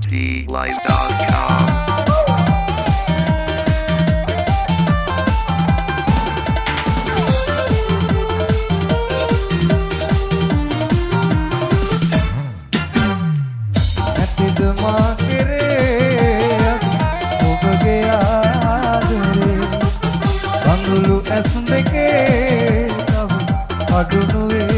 ITlive.com. ඇස් දෙකේ අඩුනුවේ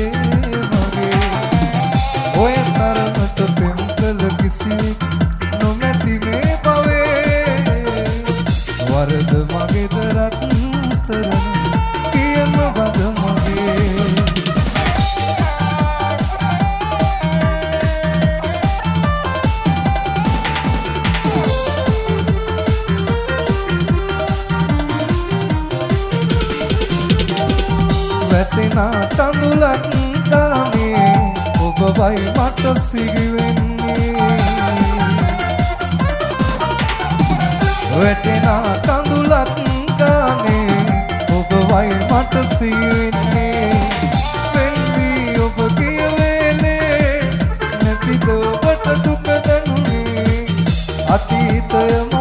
මුලක් දානේ ඔබවයි මට සිහිවෙන්නේ. වැටෙන කඳුලක් දානේ ඔබවයි මට සිහිවෙන්නේ. වෙල්වි ඔබ කියවෙලේ. නැතිද ඔබට දුක දනුනේ? අතීතයම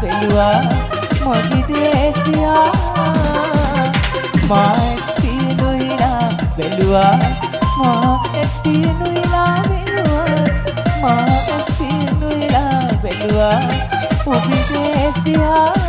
පෙළුවා මොගිදේසියා මාත් සියලුයිලා පෙළුවා මා සියලුයිලා පෙළුවා මා සියලුයිලා පෙළුවා මොගිදේසියා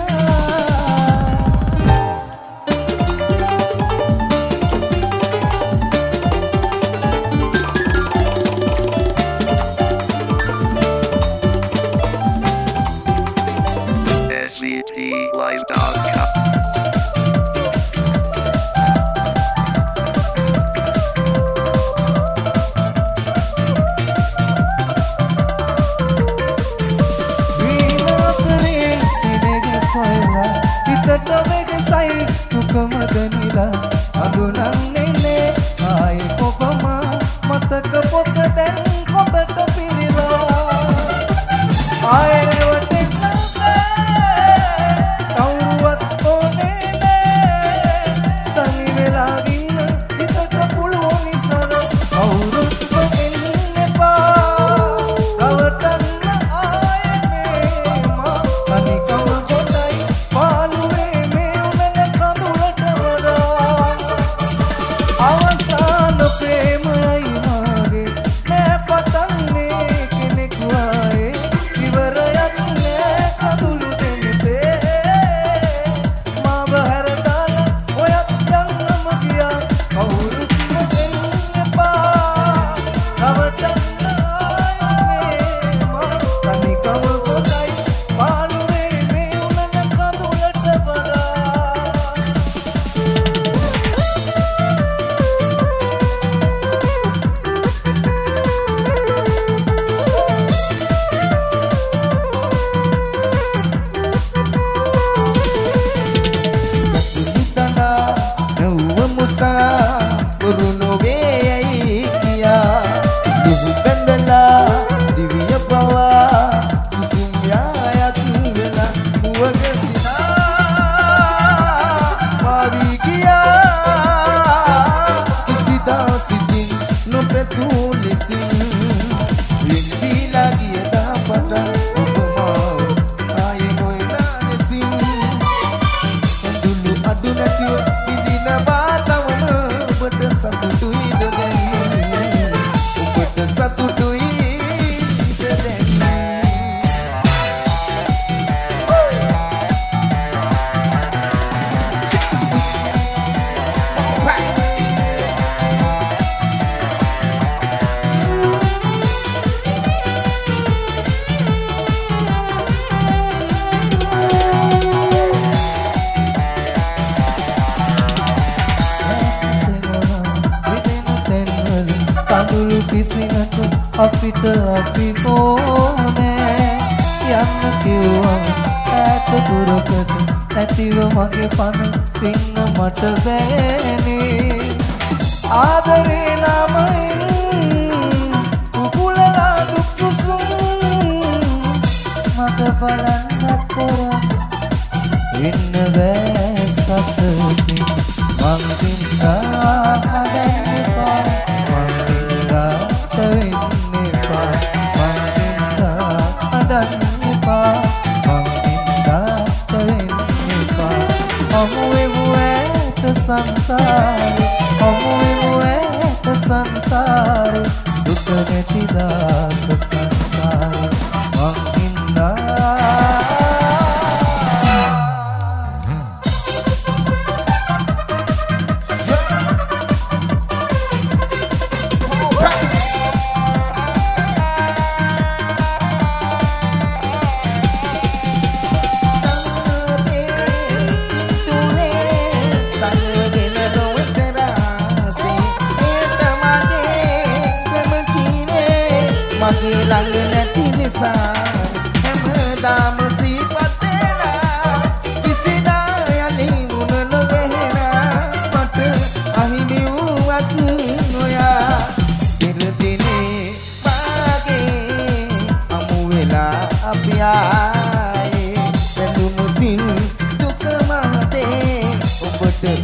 විසිනතු අපිට අපි ඕනේ. යන්න කිව්වම ඈත දුරකට නැතිව මගේ පණ දෙන්න මට බෑනේ. ආදරේ නමයින් කුකුලලා දුක් සුසුම්. මග බලා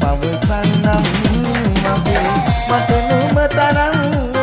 පවසන්නම් මගේ මට නුඹ තරම්